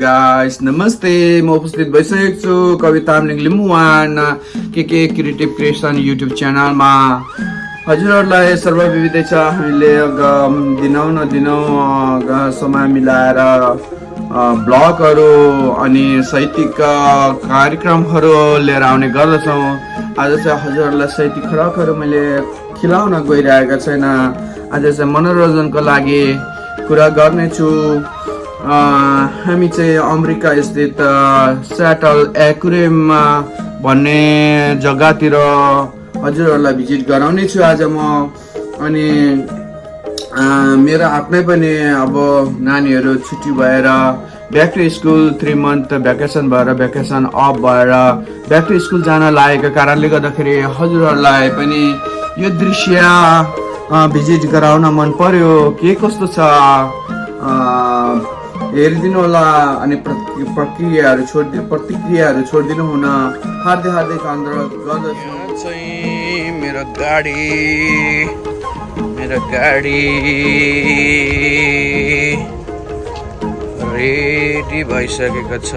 Guys नमस्ते म उपस्थित भइसकेको छु तामलिङ लिम्बुवान के के क्रिएटिभ क्रिएसन युट्युब च्यानलमा हजुरहरूलाई सर्वविविधै छ हामीले दिनौँ न दिनौँ अ, समय मिलाएर ब्लगहरू अनि साहित्यिक कार्यक्रमहरू लिएर आउने गर्दछौँ। आज चाहिँ हजुरहरूलाई साहित्यिक खरकहरू मैले खिलाउन गइरहेको छैन। आज चाहिँ मनोरञ्जनको लागि कुरा गर्नेछु। हामी चाहिँ अमेरिका स्थित अ, स्याटल एक्युरियम भन्ने जग्गातिर हजुरहरूलाई भिजिट गराउने छु आज म। अनि मेरो आफ्नै पनि अब नानीहरू छुट्टी भएर back to school three month vacation भएर भ्याकेसन अफ भएर ब्याक टु स्कुल जान लागेको कारणले गर्दाखेरि हजुरहरूलाई पनि यो दृश्य भिजिट गराउन मन पर्यो। के कस्तो छ? अ, हेरिदिनु होला अनि प्रक्रियाहरू छोडिदिनु प्रतिक्रियाहरू छोडिदिनु हुन। हार्दै हार्दिक अनुरोध गर्दछु चाहिँ मेरो गाडी मेरो गाडी। रेडी भइसकेको छ।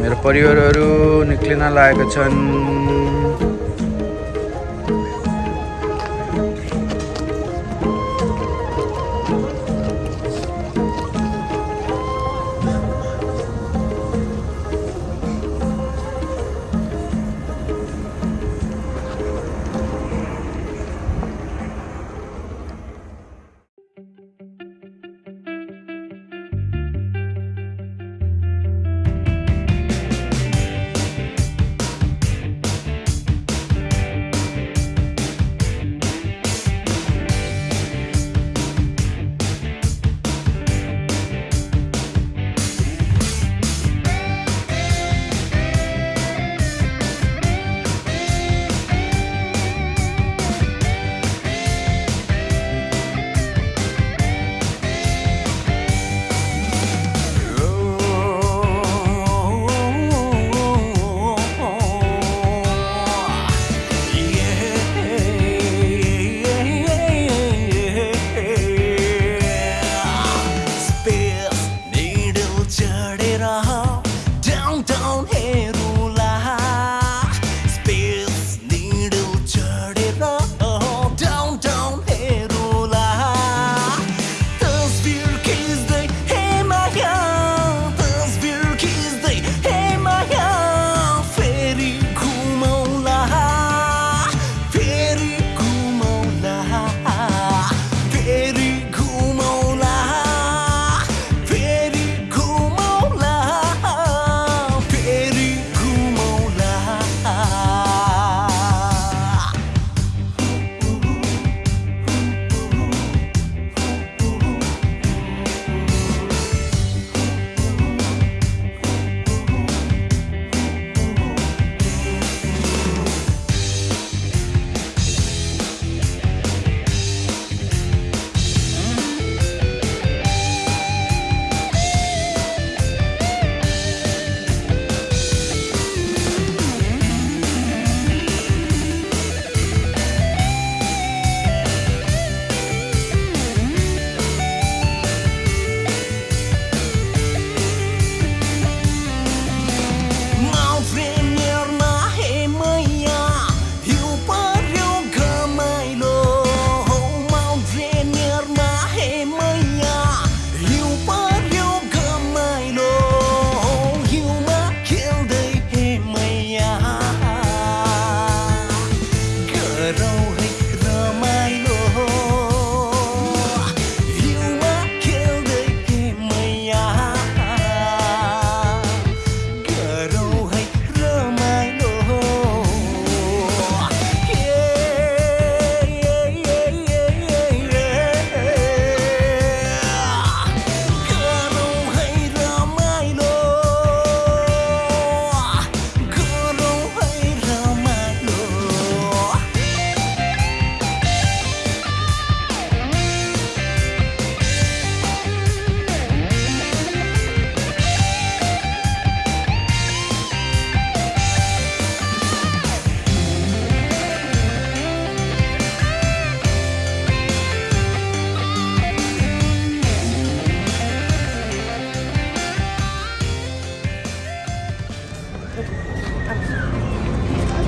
मेरो परिवारहरू निक्लिन लागेका छन्।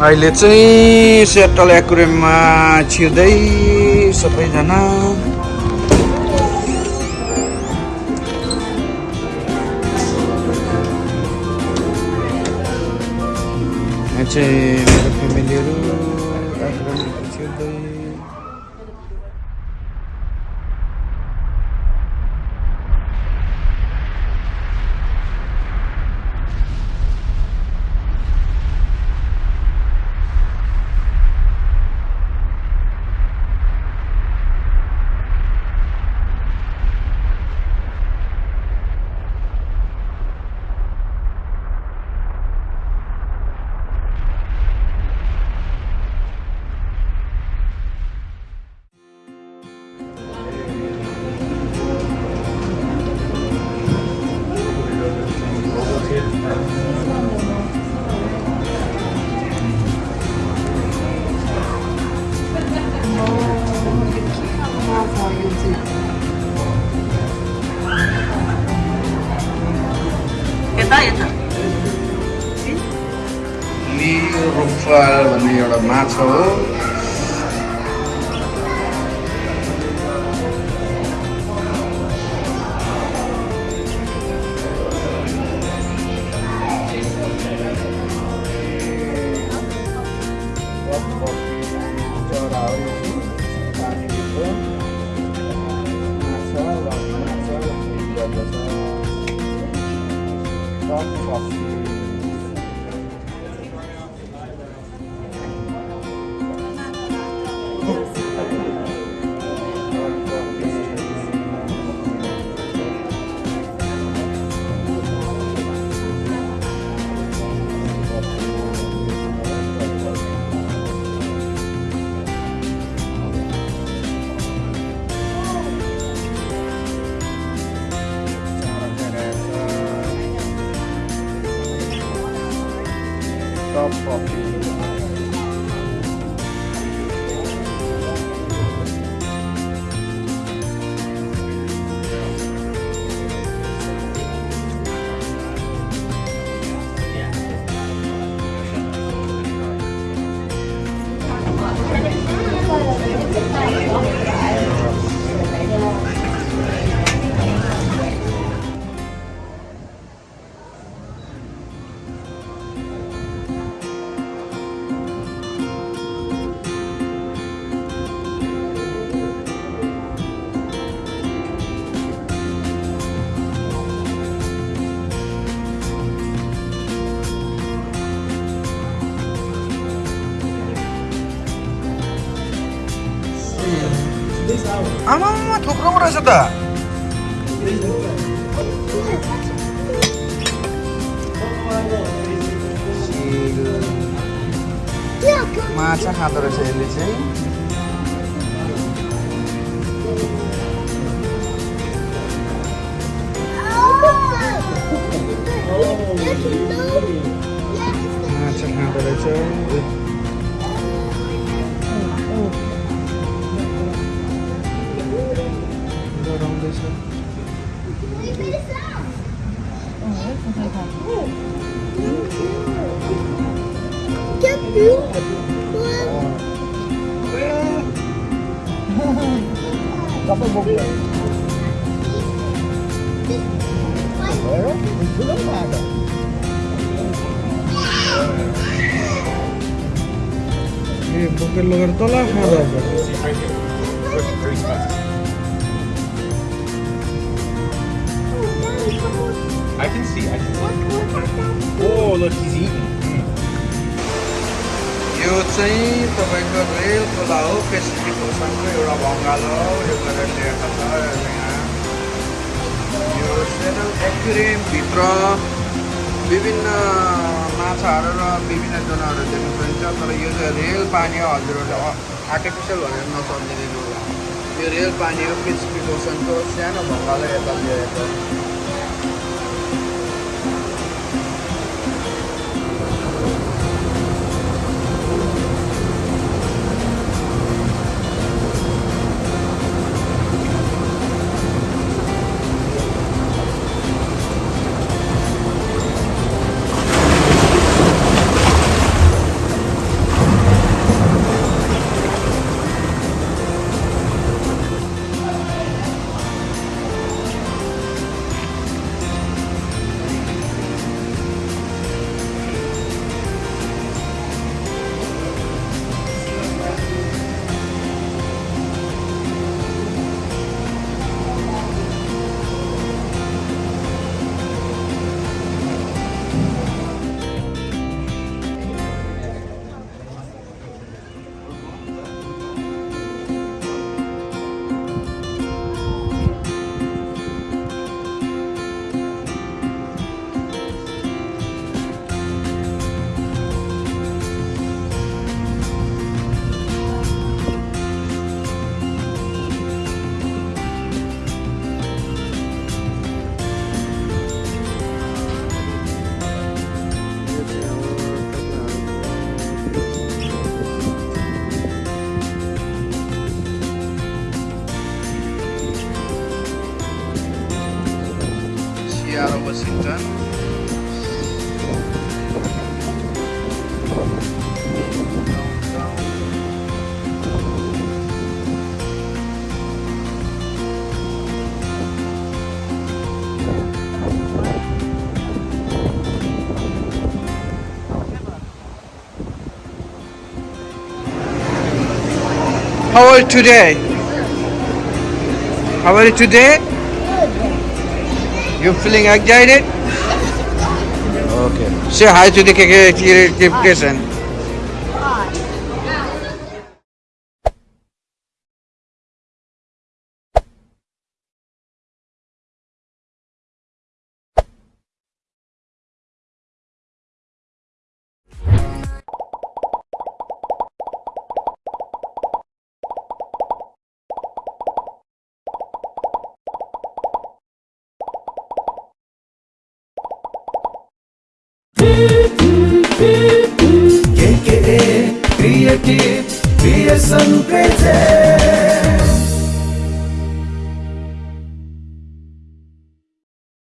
अहिले चाहिँ सेटल एकुरेममा छिर्दै सबैजना। चाहिँ एउटा माछा हो Top Amat, kok kamu rasa tak? Masa hatur sendiri sih? Oh. oh. I can see, I can see. Oh, look, he's eating. चाहिँ तपाईँको रेल खोला हो पेसिफिक ओसनको एउटा बङ्गाल हो यो गरेर ल्याएको छ यहाँ यो सेनल एक्वेरियमभित्र विभिन्न माछाहरू र विभिन्न जनावरहरू देख्न सकिन्छ तर यो चाहिँ रेल पानी हो हजुरहरूले आर्टिफिसियल भनेर नसम्झिदिनु होला यो रेल पानी हो पेसिफिक ओसनको सानो बङ्गाल हो यता ल्याएको How are you today? How are you today? You feeling excited? Okay. Say hi to the creative creation.